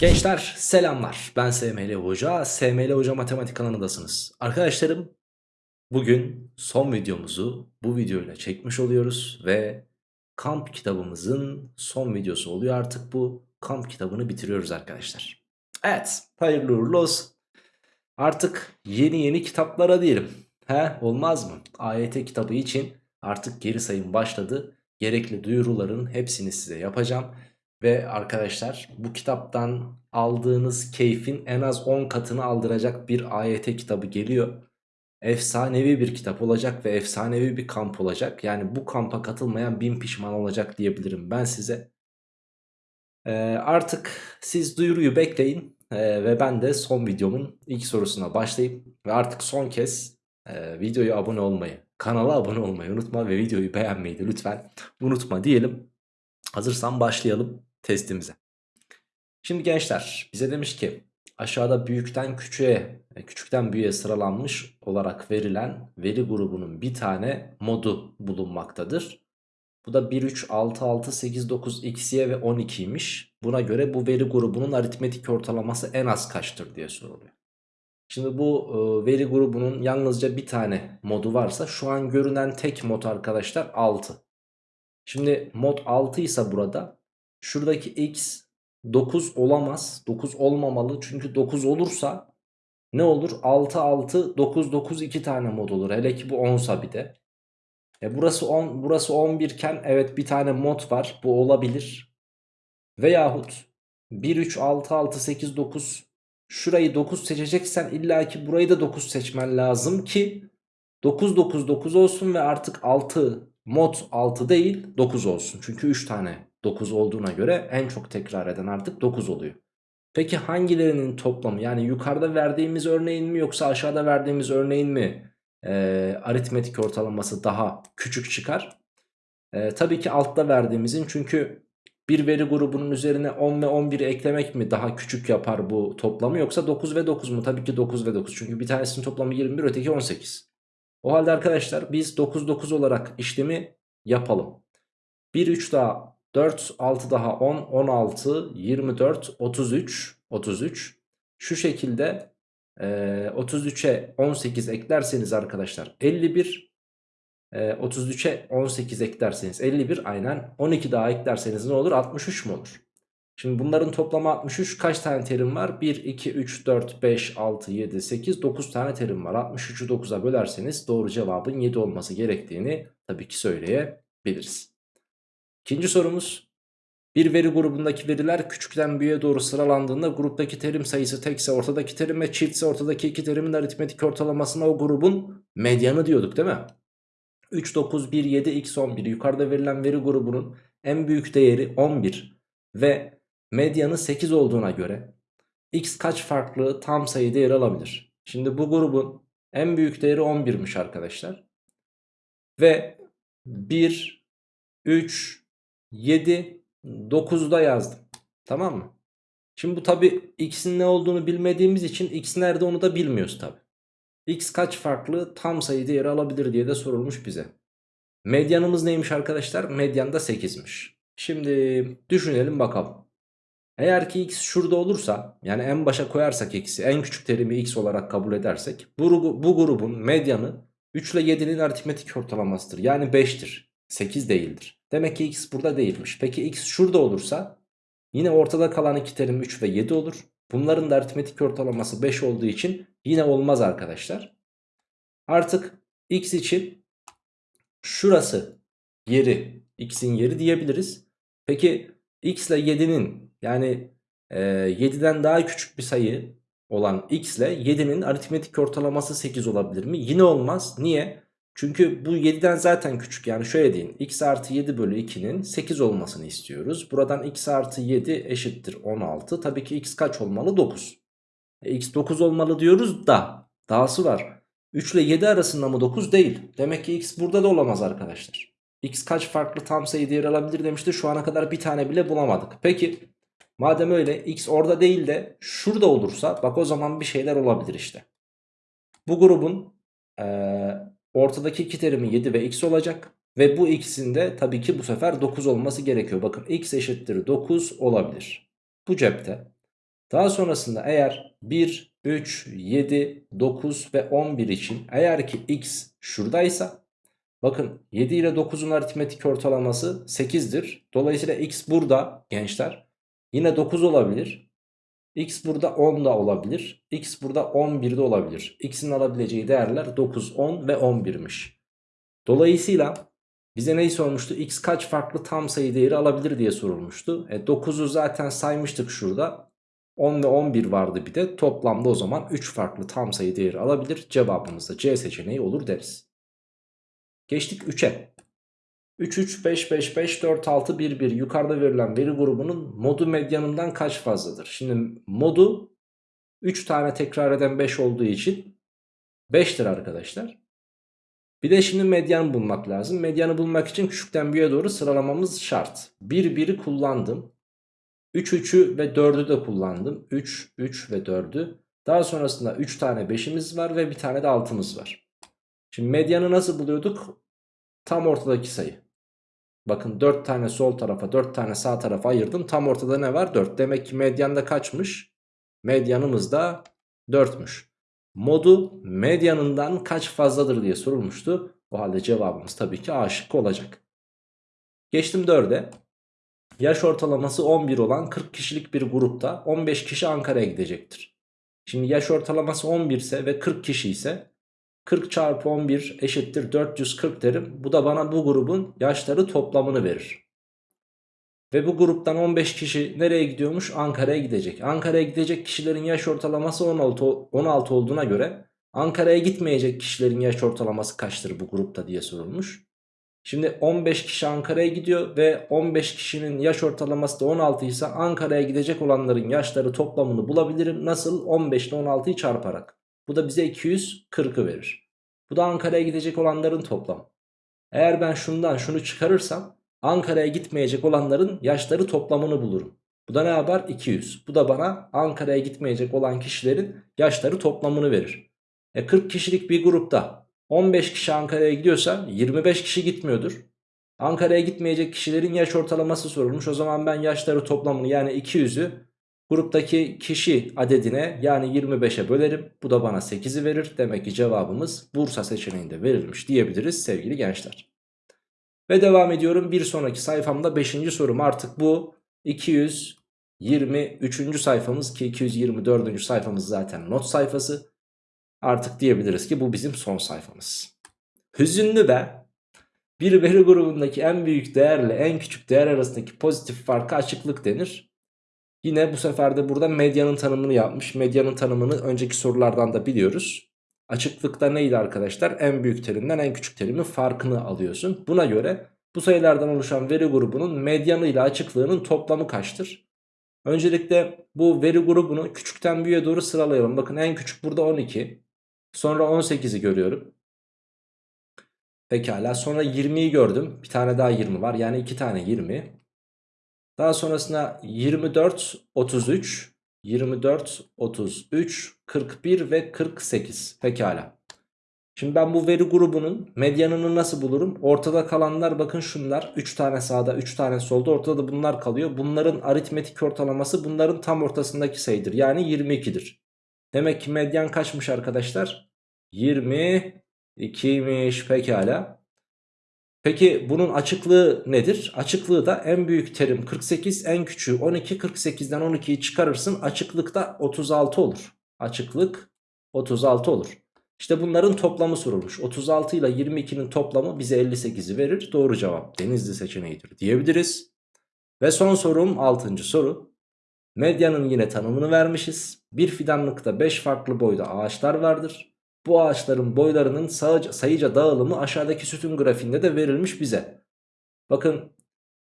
Gençler selamlar. Ben SML Hoca. SML Hoca Matematik kanalındasınız. Arkadaşlarım bugün son videomuzu bu videoyla çekmiş oluyoruz Ve kamp kitabımızın son videosu oluyor. Artık bu kamp kitabını bitiriyoruz arkadaşlar. Evet hayırlı uğurlu olsun. Artık yeni yeni kitaplara diyelim. He olmaz mı? AYT kitabı için artık geri sayım başladı. Gerekli duyuruların hepsini size yapacağım ve arkadaşlar bu kitaptan aldığınız keyfin en az 10 katını aldıracak bir AYT kitabı geliyor. Efsanevi bir kitap olacak ve efsanevi bir kamp olacak. Yani bu kampa katılmayan bin pişman olacak diyebilirim ben size. Ee, artık siz duyuruyu bekleyin ee, ve ben de son videomun ilk sorusuna başlayıp ve artık son kez e, videoya abone olmayı, kanala abone olmayı unutma ve videoyu beğenmeyi de lütfen unutma diyelim. Hazırsan başlayalım testimize. Şimdi gençler bize demiş ki aşağıda büyükten küçüğe, e, küçükten büyüğe sıralanmış olarak verilen veri grubunun bir tane modu bulunmaktadır. Bu da 1, 3, 6, 6, 8, 9, x, y ve 12'ymiş. Buna göre bu veri grubunun aritmetik ortalaması en az kaçtır diye soruluyor. Şimdi bu e, veri grubunun yalnızca bir tane modu varsa şu an görünen tek mod arkadaşlar 6. Şimdi mod 6 ise burada şuradaki x 9 olamaz. 9 olmamalı çünkü 9 olursa ne olur? 6 6 9 9 2 tane mod olur. Hele ki bu 10'sa bir de. E burası 10 burası 11 iken evet bir tane mod var. Bu olabilir. Veyahut 1 3 6 6 8 9 şurayı 9 seçeceksen illaki burayı da 9 seçmen lazım ki 9 9 9 olsun ve artık 6 mod 6 değil 9 olsun. Çünkü 3 tane 9 olduğuna göre en çok tekrar eden artık 9 oluyor. Peki hangilerinin toplamı yani yukarıda verdiğimiz örneğin mi yoksa aşağıda verdiğimiz örneğin mi e, aritmetik ortalaması daha küçük çıkar? E, tabii ki altta verdiğimizin çünkü bir veri grubunun üzerine 10 ve 11'i eklemek mi daha küçük yapar bu toplamı yoksa 9 ve 9 mu? Tabii ki 9 ve 9 çünkü bir tanesinin toplamı 21 öteki 18. O halde arkadaşlar biz 9 9 olarak işlemi yapalım. 1 3 daha 4 6 daha 10 16 24 33 33 şu şekilde e, 33'e 18 eklerseniz arkadaşlar 51 e, 33'e 18 eklerseniz 51 aynen 12 daha eklerseniz ne olur 63 mu olur? Şimdi bunların toplamı 63 kaç tane terim var? 1, 2, 3, 4, 5, 6, 7, 8, 9 tane terim var. 63'ü 9'a bölerseniz doğru cevabın 7 olması gerektiğini tabii ki söyleyebiliriz. İkinci sorumuz. Bir veri grubundaki veriler küçükten büyüğe doğru sıralandığında gruptaki terim sayısı tekse ortadaki terim ve çiftse ortadaki iki terimin aritmetik ortalamasına o grubun medyanı diyorduk değil mi? 3, 9, 1, 7, x 11 yukarıda verilen veri grubunun en büyük değeri 11 ve medyanı 8 olduğuna göre x kaç farklı tam sayı değeri alabilir? Şimdi bu grubun en büyük değeri 11'miş arkadaşlar. Ve 1, 3, 7, 9'da yazdım. Tamam mı? Şimdi bu tabi x'in ne olduğunu bilmediğimiz için x nerede onu da bilmiyoruz tabi. x kaç farklı tam sayı değeri alabilir diye de sorulmuş bize. Medyanımız neymiş arkadaşlar? Medyan da 8'miş. Şimdi düşünelim bakalım. Eğer ki x şurada olursa yani en başa koyarsak x'i en küçük terimi x olarak kabul edersek bu, bu grubun medyanı 3 ile 7'nin aritmetik ortalamasıdır. Yani 5'tir. 8 değildir. Demek ki x burada değilmiş. Peki x şurada olursa yine ortada kalan iki terim 3 ve 7 olur. Bunların da aritmetik ortalaması 5 olduğu için yine olmaz arkadaşlar. Artık x için şurası yeri x'in yeri diyebiliriz. Peki x ile 7'nin yani e, 7'den daha küçük bir sayı olan x ile 7'nin aritmetik ortalaması 8 olabilir mi? Yine olmaz. Niye? Çünkü bu 7'den zaten küçük yani şöyle deyin x artı 7 bölü 2'nin 8 olmasını istiyoruz. Buradan x artı 7 eşittir 16. Tabii ki x kaç olmalı 9. E, x 9 olmalı diyoruz da dahası var. 3 ile 7 arasında mı 9 değil. Demek ki x burada da olamaz arkadaşlar. x kaç farklı tam sayı değer alabilir demişti. Şu ana kadar bir tane bile bulamadık. Peki madem öyle x orada değil de şurada olursa bak o zaman bir şeyler olabilir işte. Bu grubun... Ee, Ortadaki iki terimi 7 ve x olacak. Ve bu ikisinin de tabii ki bu sefer 9 olması gerekiyor. Bakın x eşittir 9 olabilir. Bu cepte. Daha sonrasında eğer 1, 3, 7, 9 ve 11 için eğer ki x şuradaysa bakın 7 ile 9'un aritmetik ortalaması 8'dir. Dolayısıyla x burada gençler yine 9 olabilir. X burada 10 da olabilir. X burada 11 de olabilir. X'in alabileceği değerler 9, 10 ve 11'miş. Dolayısıyla bize neyi sormuştu? X kaç farklı tam sayı değeri alabilir diye sorulmuştu. E 9'u zaten saymıştık şurada. 10 ve 11 vardı bir de. Toplamda o zaman 3 farklı tam sayı değeri alabilir. Cevabımız da C seçeneği olur deriz. Geçtik 3'e. 3, 3, 5, 5, 5, 4, 6, 1, 1 yukarıda verilen veri grubunun modu medyanından kaç fazladır? Şimdi modu 3 tane tekrar eden 5 olduğu için 5'tir arkadaşlar. Bir de şimdi medyanı bulmak lazım. Medyanı bulmak için küçükten büyüğe doğru sıralamamız şart. 1, 1'i kullandım. 3, 3'ü ve 4'ü de kullandım. 3, 3 ve 4'ü. Daha sonrasında 3 tane 5'imiz var ve bir tane de 6'mız var. Şimdi medyanı nasıl buluyorduk? Tam ortadaki sayı. Bakın 4 tane sol tarafa 4 tane sağ tarafa ayırdım. Tam ortada ne var? 4. Demek ki medyanda kaçmış? Medyanımız da 4'müş. Modu medyanından kaç fazladır diye sorulmuştu. O halde cevabımız tabii ki A şıkkı olacak. Geçtim 4'e. Yaş ortalaması 11 olan 40 kişilik bir grupta 15 kişi Ankara'ya gidecektir. Şimdi yaş ortalaması 11 ise ve 40 kişi ise 40 çarpı 11 eşittir 440 derim. Bu da bana bu grubun yaşları toplamını verir. Ve bu gruptan 15 kişi nereye gidiyormuş? Ankara'ya gidecek. Ankara'ya gidecek kişilerin yaş ortalaması 16, 16 olduğuna göre Ankara'ya gitmeyecek kişilerin yaş ortalaması kaçtır bu grupta diye sorulmuş. Şimdi 15 kişi Ankara'ya gidiyor ve 15 kişinin yaş ortalaması da 16 ise Ankara'ya gidecek olanların yaşları toplamını bulabilirim. Nasıl? 15 ile 16'yı çarparak. Bu da bize 240'ı verir. Bu da Ankara'ya gidecek olanların toplamı. Eğer ben şundan şunu çıkarırsam Ankara'ya gitmeyecek olanların yaşları toplamını bulurum. Bu da ne yapar? 200. Bu da bana Ankara'ya gitmeyecek olan kişilerin yaşları toplamını verir. E 40 kişilik bir grupta 15 kişi Ankara'ya gidiyorsa 25 kişi gitmiyordur. Ankara'ya gitmeyecek kişilerin yaş ortalaması sorulmuş. O zaman ben yaşları toplamını yani 200'ü gruptaki kişi adedine yani 25'e bölerim. Bu da bana 8'i verir. Demek ki cevabımız Bursa seçeneğinde verilmiş diyebiliriz sevgili gençler. Ve devam ediyorum. Bir sonraki sayfamda 5. sorum artık bu 223. sayfamız ki 224. sayfamız zaten not sayfası. Artık diyebiliriz ki bu bizim son sayfamız. Hüzünlü be. Bir veri grubundaki en büyük değerle en küçük değer arasındaki pozitif farkı açıklık denir. Yine bu sefer de burada medyanın tanımını yapmış. Medyanın tanımını önceki sorulardan da biliyoruz. Açıklıkta neydi arkadaşlar? En büyük terimden en küçük terimin farkını alıyorsun. Buna göre bu sayılardan oluşan veri grubunun medyanı ile açıklığının toplamı kaçtır? Öncelikle bu veri grubunu küçükten büyüğe doğru sıralayalım. Bakın en küçük burada 12. Sonra 18'i görüyorum. Pekala sonra 20'yi gördüm. Bir tane daha 20 var. Yani 2 tane 20. Daha sonrasında 24, 33, 24, 33, 41 ve 48. Pekala. Şimdi ben bu veri grubunun medyanını nasıl bulurum? Ortada kalanlar bakın şunlar. 3 tane sağda 3 tane solda ortada da bunlar kalıyor. Bunların aritmetik ortalaması bunların tam ortasındaki sayıdır. Yani 22'dir. Demek ki medyan kaçmış arkadaşlar? 22'ymiş pekala. Peki bunun açıklığı nedir? Açıklığı da en büyük terim 48 en küçüğü 12 48'den 12'yi çıkarırsın açıklıkta 36 olur. Açıklık 36 olur. İşte bunların toplamı sorulmuş. 36 ile 22'nin toplamı bize 58'i verir. Doğru cevap denizli seçeneğidir diyebiliriz. Ve son sorum 6. soru. Medyanın yine tanımını vermişiz. Bir fidanlıkta 5 farklı boyda ağaçlar vardır. Bu ağaçların boylarının sayıca dağılımı aşağıdaki sütun grafiğinde de verilmiş bize. Bakın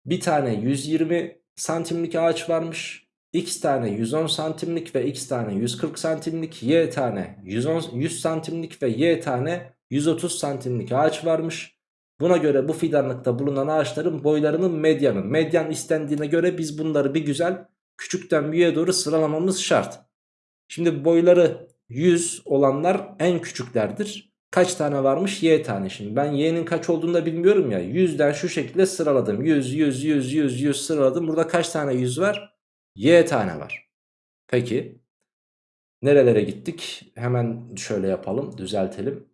bir tane 120 santimlik ağaç varmış. X tane 110 santimlik ve X tane 140 santimlik, Y tane 110, 100 santimlik ve Y tane 130 santimlik ağaç varmış. Buna göre bu fidanlıkta bulunan ağaçların boylarının medyanı. Medyan istendiğine göre biz bunları bir güzel küçükten büyüğe doğru sıralamamız şart. Şimdi boyları 100 olanlar en küçüklerdir. Kaç tane varmış? Y tane. Şimdi ben y'nin kaç olduğunu da bilmiyorum ya. 100'den şu şekilde sıraladım. 100, 100, 100, 100, 100 sıraladım. Burada kaç tane 100 var? Y tane var. Peki. Nerelere gittik? Hemen şöyle yapalım düzeltelim.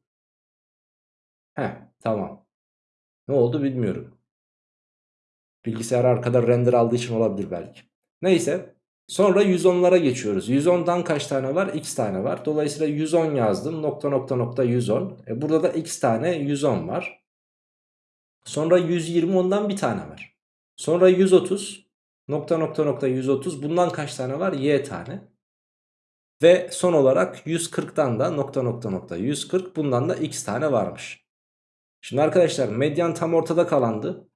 Heh tamam. Ne oldu bilmiyorum. Bilgisayar arkada render aldığı için olabilir belki. Neyse. Sonra 110'lara geçiyoruz. 110'dan kaç tane var? X tane var. Dolayısıyla 110 yazdım. Nokta nokta nokta 110. E burada da X tane 110 var. Sonra 120 ondan bir tane var. Sonra 130. Nokta nokta nokta 130. Bundan kaç tane var? Y tane. Ve son olarak 140'tan da nokta nokta nokta 140. Bundan da X tane varmış. Şimdi arkadaşlar medyan tam ortada kalandı.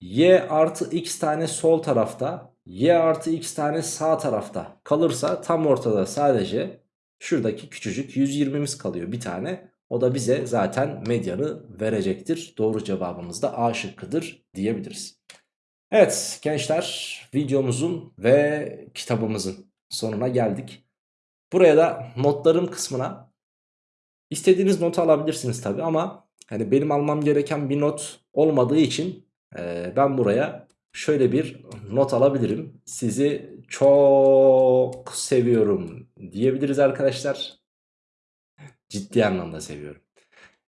Y artı X tane sol tarafta. Y artı X tane sağ tarafta kalırsa tam ortada sadece şuradaki küçücük 120'miz kalıyor bir tane. O da bize zaten medyanı verecektir. Doğru cevabımız da A şıkkıdır diyebiliriz. Evet gençler videomuzun ve kitabımızın sonuna geldik. Buraya da notlarım kısmına istediğiniz notu alabilirsiniz tabi ama hani benim almam gereken bir not olmadığı için e, ben buraya şöyle bir not alabilirim. Sizi çok seviyorum diyebiliriz arkadaşlar. Ciddi anlamda seviyorum.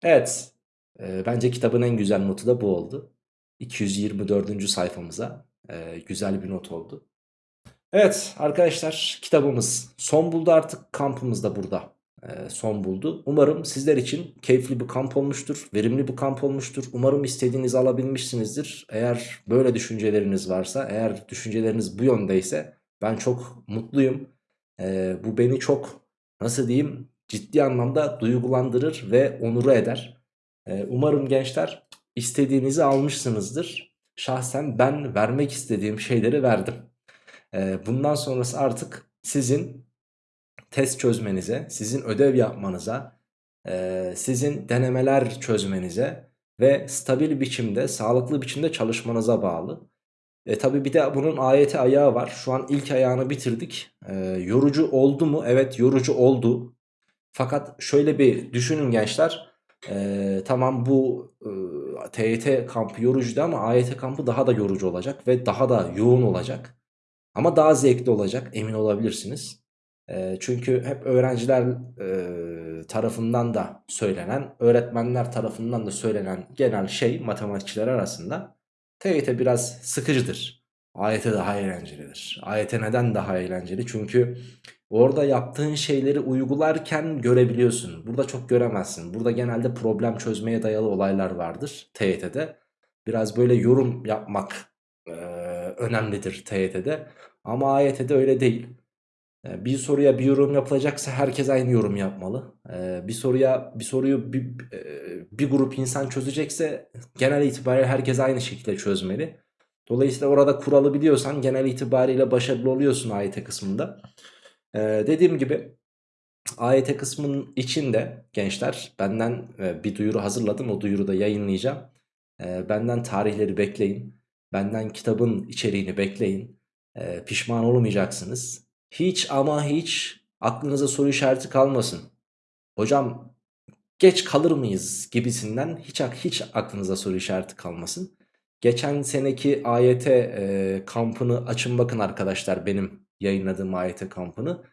Evet. E, bence kitabın en güzel notu da bu oldu. 224. sayfamıza e, güzel bir not oldu. Evet arkadaşlar kitabımız son buldu artık kampımız da burada son buldu. Umarım sizler için keyifli bir kamp olmuştur, verimli bir kamp olmuştur. Umarım istediğinizi alabilmişsinizdir. Eğer böyle düşünceleriniz varsa, eğer düşünceleriniz bu yöndeyse ben çok mutluyum. E, bu beni çok nasıl diyeyim ciddi anlamda duygulandırır ve onuru eder. Ee, umarım gençler istediğinizi almışsınızdır. Şahsen ben vermek istediğim şeyleri verdim. Ee, bundan sonrası artık sizin test çözmenize, sizin ödev yapmanıza, e, sizin denemeler çözmenize ve stabil biçimde, sağlıklı biçimde çalışmanıza bağlı. E tabi bir de bunun ayeti ayağı var. Şu an ilk ayağını bitirdik. E, yorucu oldu mu? Evet yorucu oldu. Fakat şöyle bir düşünün gençler. Ee, tamam bu e, TYT kampı yorucuydu ama AYT kampı daha da yorucu olacak ve daha da yoğun olacak. Ama daha zevkli olacak emin olabilirsiniz. Çünkü hep öğrenciler tarafından da söylenen, öğretmenler tarafından da söylenen genel şey matematikçiler arasında TYT biraz sıkıcıdır. AYT daha eğlencelidir. AYT neden daha eğlenceli? Çünkü Orada yaptığın şeyleri uygularken görebiliyorsun. Burada çok göremezsin. Burada genelde problem çözmeye dayalı olaylar vardır TYT'de. Biraz böyle yorum yapmak e, önemlidir TYT'de. Ama AYT'de öyle değil. E, bir soruya bir yorum yapılacaksa herkes aynı yorum yapmalı. E, bir soruya bir soruyu bir, e, bir grup insan çözecekse genel itibariyle herkes aynı şekilde çözmeli. Dolayısıyla orada kuralı biliyorsan genel itibariyle başarılı oluyorsun AYT kısmında. Ee, dediğim gibi AYT kısmının içinde gençler benden e, bir duyuru hazırladım. O duyuru da yayınlayacağım. Benden tarihleri bekleyin. Benden kitabın içeriğini bekleyin. Pişman olmayacaksınız. Hiç ama hiç aklınıza soru işareti kalmasın. Hocam geç kalır mıyız gibisinden hiç hiç aklınıza soru işareti kalmasın. Geçen seneki AYT e, kampını açın bakın arkadaşlar benim yayınladığım AYT kampını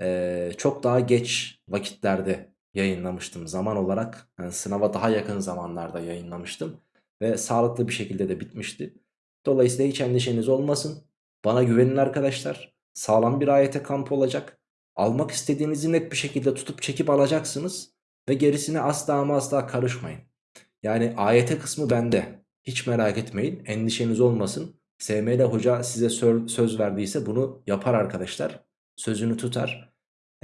e, çok daha geç vakitlerde yayınlamıştım zaman olarak. Yani sınava daha yakın zamanlarda yayınlamıştım ve sağlıklı bir şekilde de bitmişti. Dolayısıyla hiç endişeniz olmasın. Bana güvenin arkadaşlar. Sağlam bir AYT kampı olacak. Almak istediğinizi net bir şekilde tutup çekip alacaksınız. Ve gerisine asla ama asla karışmayın. Yani AYT kısmı bende. Hiç merak etmeyin. Endişeniz olmasın. SML hoca size söz verdiyse bunu yapar arkadaşlar. Sözünü tutar.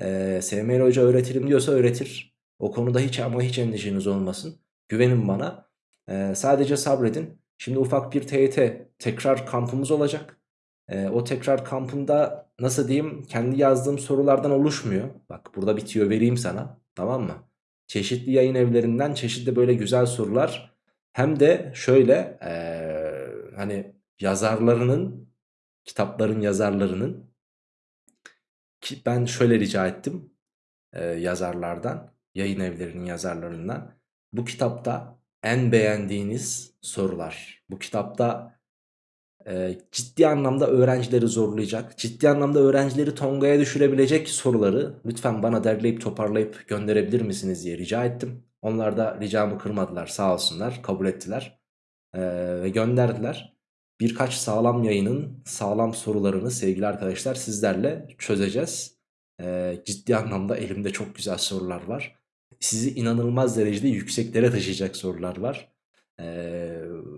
Ee, SML hoca öğretirim diyorsa öğretir. O konuda hiç ama hiç endişeniz olmasın. Güvenin bana. Ee, sadece sabredin. Şimdi ufak bir TYT tekrar kampımız olacak. Ee, o tekrar kampında nasıl diyeyim kendi yazdığım sorulardan oluşmuyor. Bak burada bitiyor vereyim sana. Tamam mı? Çeşitli yayın evlerinden çeşitli böyle güzel sorular. Hem de şöyle ee, hani yazarlarının kitapların yazarlarının ki ben şöyle rica ettim e, yazarlardan yayın evlerinin yazarlarından bu kitapta en beğendiğiniz sorular bu kitapta e, ciddi anlamda öğrencileri zorlayacak, ciddi anlamda öğrencileri tongaya düşürebilecek soruları lütfen bana derleyip toparlayıp gönderebilir misiniz diye rica ettim. Onlar da ricamı kırmadılar sağ olsunlar kabul ettiler e, ve gönderdiler. Birkaç sağlam yayının sağlam sorularını sevgili arkadaşlar sizlerle çözeceğiz. E, ciddi anlamda elimde çok güzel sorular var. Sizi inanılmaz derecede yükseklere taşıyacak sorular var. E,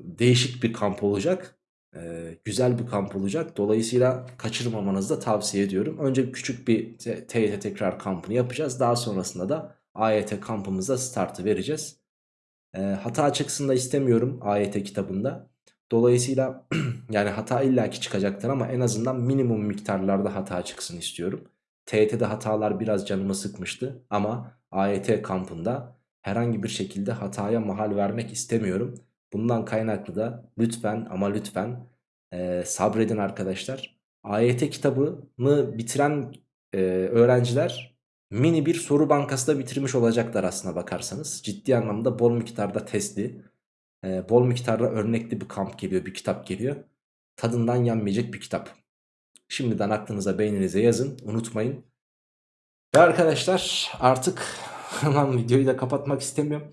değişik bir kamp olacak. Ee, güzel bir kamp olacak. Dolayısıyla kaçırmamanızı da tavsiye ediyorum. Önce küçük bir TYT tekrar kampını yapacağız. Daha sonrasında da AYT kampımıza startı vereceğiz. Ee, hata çıksın da istemiyorum AYT kitabında. Dolayısıyla yani hata illaki çıkacaktır ama en azından minimum miktarlarda hata çıksın istiyorum. TYT'de hatalar biraz canımı sıkmıştı ama AYT kampında herhangi bir şekilde hataya mahal vermek istemiyorum. Bundan kaynaklı da lütfen ama lütfen e, sabredin arkadaşlar. AYT kitabını bitiren e, öğrenciler mini bir soru bankası da bitirmiş olacaklar aslına bakarsanız. Ciddi anlamda bol miktarda testli, e, bol miktarda örnekli bir kamp geliyor, bir kitap geliyor. Tadından yenmeyecek bir kitap. Şimdiden aklınıza beyninize yazın unutmayın. Ve arkadaşlar artık Lan videoyu da kapatmak istemiyorum.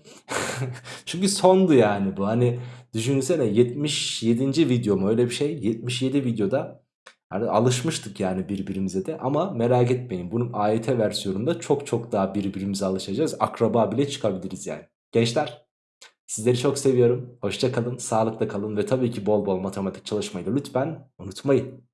Çünkü sondu yani bu. Hani düşünsene 77. video mu öyle bir şey. 77 videoda hani alışmıştık yani birbirimize de. Ama merak etmeyin bunun AYT versiyonunda çok çok daha birbirimize alışacağız. Akraba bile çıkabiliriz yani. Gençler sizleri çok seviyorum. Hoşça kalın, sağlıkla kalın ve tabii ki bol bol matematik çalışmayı da lütfen unutmayın.